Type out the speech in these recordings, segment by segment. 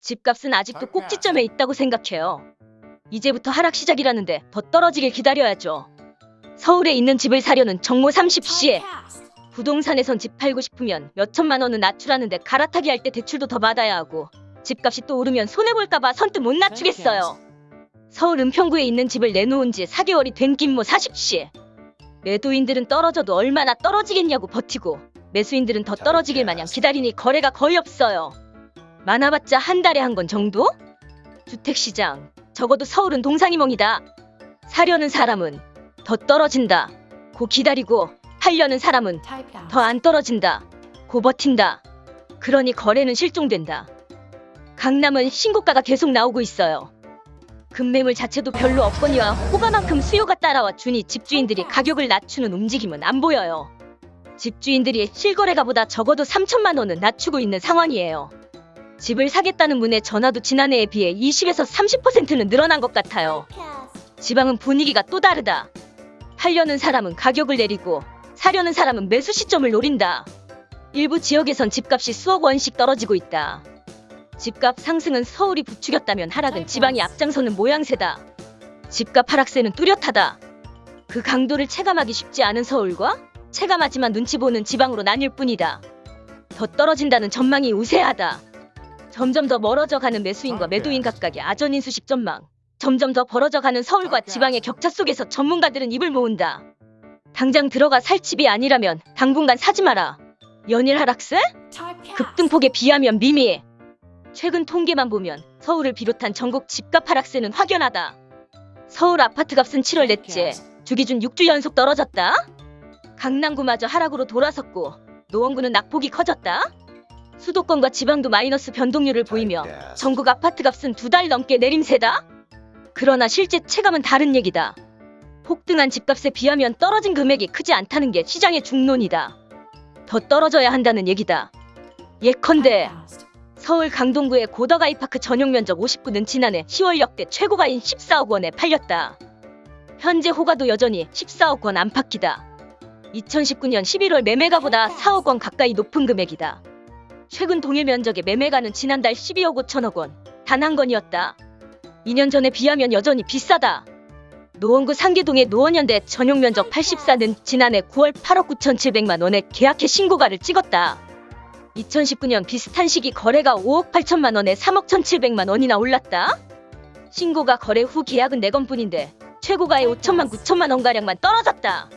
집값은 아직도 꼭지점에 있다고 생각해요. 이제부터 하락 시작이라는데 더 떨어지길 기다려야죠. 서울에 있는 집을 사려는 정모 30시에 부동산에선 집 팔고 싶으면 몇 천만 원은 낮추라는데 갈아타기 할 때 대출도 더 받아야 하고 집값이 또 오르면 손해볼까봐 선뜻 못 낮추겠어요. 서울 은평구에 있는 집을 내놓은 지 4개월이 된 김모 40시. 매도인들은 떨어져도 얼마나 떨어지겠냐고 버티고 매수인들은 더 떨어지길 마냥 기다리니 거래가 거의 없어요. 많아봤자 한 달에 한 건 정도? 주택시장 적어도 서울은 동상이몽이다. 사려는 사람은 더 떨어진다. 고 기다리고 팔려는 사람은 더 안 떨어진다. 고 버틴다. 그러니 거래는 실종된다. 강남은 신고가가 계속 나오고 있어요. 급매물 자체도 별로 없거니와 호가만큼 수요가 따라와 주니 집주인들이 가격을 낮추는 움직임은 안 보여요. 집주인들이 실거래가보다 적어도 3천만 원은 낮추고 있는 상황이에요. 집을 사겠다는 문의 전화도 지난해에 비해 20에서 30%는 늘어난 것 같아요. 지방은 분위기가 또 다르다. 팔려는 사람은 가격을 내리고 사려는 사람은 매수 시점을 노린다. 일부 지역에선 집값이 수억 원씩 떨어지고 있다. 집값 상승은 서울이 부추겼다면 하락은 지방이 앞장서는 모양새다. 집값 하락세는 뚜렷하다. 그 강도를 체감하기 쉽지 않은 서울과 체감하지만 눈치 보는 지방으로 나뉠 뿐이다. 더 떨어진다는 전망이 우세하다. 점점 더 멀어져 가는 매수인과 매도인 각각의 아전인수식 전망. 점점 더 벌어져 가는 서울과 지방의 격차 속에서 전문가들은 입을 모은다. 당장 들어가 살 집이 아니라면 당분간 사지 마라. 연일 하락세? 급등폭에 비하면 미미해. 최근 통계만 보면 서울을 비롯한 전국 집값 하락세는 확연하다. 서울 아파트 값은 7월 넷째 주 기준 6주 연속 떨어졌다. 강남구마저 하락으로 돌아섰고 노원구는 낙폭이 커졌다. 수도권과 지방도 마이너스 변동률을 보이며 전국 아파트 값은 두 달 넘게 내림세다. 그러나 실제 체감은 다른 얘기다. 폭등한 집값에 비하면 떨어진 금액이 크지 않다는 게 시장의 중론이다. 더 떨어져야 한다는 얘기다. 예컨대 서울 강동구의 고덕아이파크 전용 면적 59는 지난해 10월 역대 최고가인 14억 원에 팔렸다. 현재 호가도 여전히 14억 원 안팎이다. 2019년 11월 매매가보다 4억 원 가까이 높은 금액이다. 최근 동일 면적의 매매가는 지난달 12억 5천억 원, 단 한 건이었다. 2년 전에 비하면 여전히 비싸다. 노원구 상계동의 노원현대 전용 면적 84는 지난해 9월 8억 9천7백만 원에 계약해 신고가를 찍었다. 2019년 비슷한 시기 거래가 5억 8천만 원에 3억 1,700만 원이나 올랐다. 신고가 거래 후 계약은 4건뿐인데 최고가의 5천만 9천만 원가량만 떨어졌다.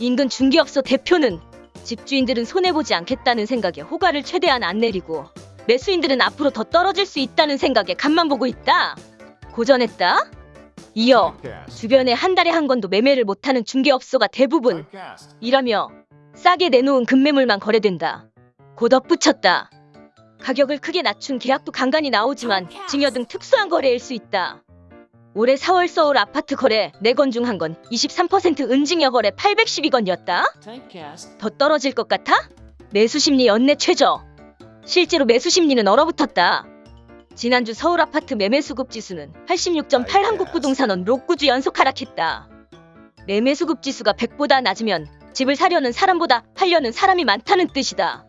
인근 중개업소 대표는 집주인들은 손해보지 않겠다는 생각에 호가를 최대한 안 내리고 매수인들은 앞으로 더 떨어질 수 있다는 생각에 간만 보고 있다. 고전했다. 이어 주변에 한 달에 한 건도 매매를 못하는 중개업소가 대부분 이라며 싸게 내놓은 급매물만 거래된다. 고 덧붙였다. 가격을 크게 낮춘 계약도 간간히 나오지만 증여 등 특수한 거래일 수 있다. 올해 4월 서울 아파트 거래 4건 중 한 건 23% 은증여 거래 812건이었다. 더 떨어질 것 같아? 매수 심리 연내 최저. 실제로 매수 심리는 얼어붙었다. 지난주 서울 아파트 매매 수급 지수는 86.8 한국부동산원 록구주 연속 하락했다. 매매 수급 지수가 100보다 낮으면 집을 사려는 사람보다 팔려는 사람이 많다는 뜻이다.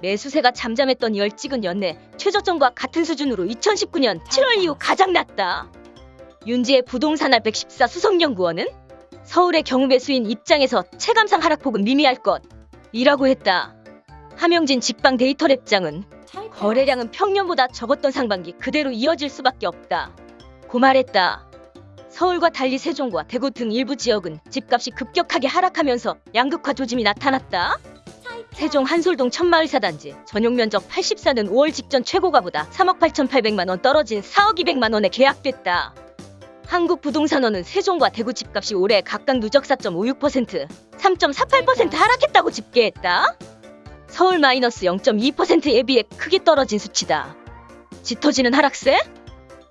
매수세가 잠잠했던 열찍은 연내 최저점과 같은 수준으로 2019년 7월 이후 가장 낮다. 윤지의 부동산알 114 수석연구원은 서울의 경우 매수인 입장에서 체감상 하락폭은 미미할 것이라고 했다. 함영진 직방 데이터 랩장은 거래량은 평년보다 적었던 상반기 그대로 이어질 수밖에 없다. 고 말했다. 서울과 달리 세종과 대구 등 일부 지역은 집값이 급격하게 하락하면서 양극화 조짐이 나타났다. 세종 한솔동 천마을사단지 전용 면적 84는 5월 직전 최고가보다 3억 8,800만 원 떨어진 4억 200만 원에 계약됐다. 한국 부동산원은 세종과 대구 집값이 올해 각각 누적 4.56%, 3.48% 하락했다고 집계했다. 서울 마이너스 0.2%에 비해 크게 떨어진 수치다. 짙어지는 하락세?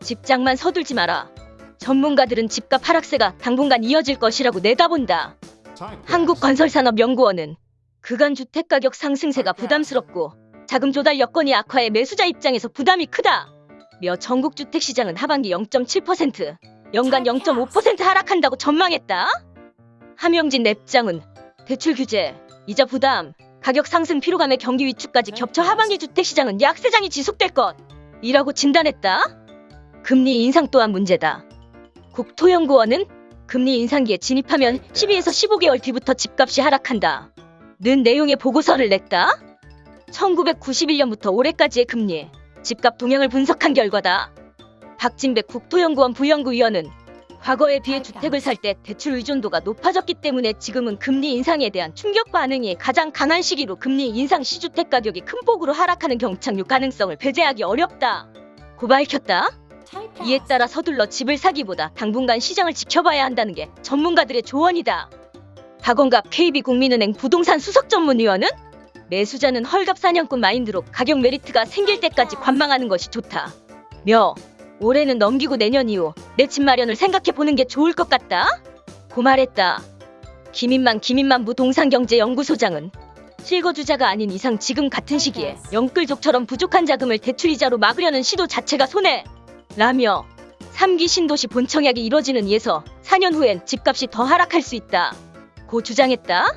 집장만 서둘지 마라. 전문가들은 집값 하락세가 당분간 이어질 것이라고 내다본다. 한국건설산업연구원은 그간 주택가격 상승세가 부담스럽고 자금 조달 여건이 악화해 매수자 입장에서 부담이 크다. 며 전국 주택시장은 하반기 0.7%, 연간 0.5% 하락한다고 전망했다. 함영진 랩장은 대출 규제, 이자 부담, 가격 상승 피로감의 경기 위축까지 겹쳐 하반기 주택시장은 약세장이 지속될 것. 이라고 진단했다. 금리 인상 또한 문제다. 국토연구원은 금리 인상기에 진입하면 12에서 15개월 뒤부터 집값이 하락한다. 는 내용의 보고서를 냈다. 1991년부터 올해까지의 금리, 집값 동향을 분석한 결과다. 박진백 국토연구원 부연구위원은 과거에 비해 주택을 살 때 대출 의존도가 높아졌기 때문에 지금은 금리 인상에 대한 충격 반응이 가장 강한 시기로 금리 인상 시 주택 가격이 큰 폭으로 하락하는 경착륙 가능성을 배제하기 어렵다. 고 밝혔다. 이에 따라 서둘러 집을 사기보다 당분간 시장을 지켜봐야 한다는 게 전문가들의 조언이다. 박원갑 KB국민은행 부동산 수석 전문위원은 매수자는 헐갑 사냥꾼 마인드로 가격 메리트가 생길 때까지 관망하는 것이 좋다. 며 올해는 넘기고 내년 이후 내 집 마련을 생각해 보는 게 좋을 것 같다. 고 말했다. 김인만 김인만 부동산경제연구소장은 실거주자가 아닌 이상 지금 같은 시기에 영끌족처럼 부족한 자금을 대출이자로 막으려는 시도 자체가 손해. 라며 3기 신도시 본청약이 이뤄지는 이에서 4년 후엔 집값이 더 하락할 수 있다. 고 주장했다.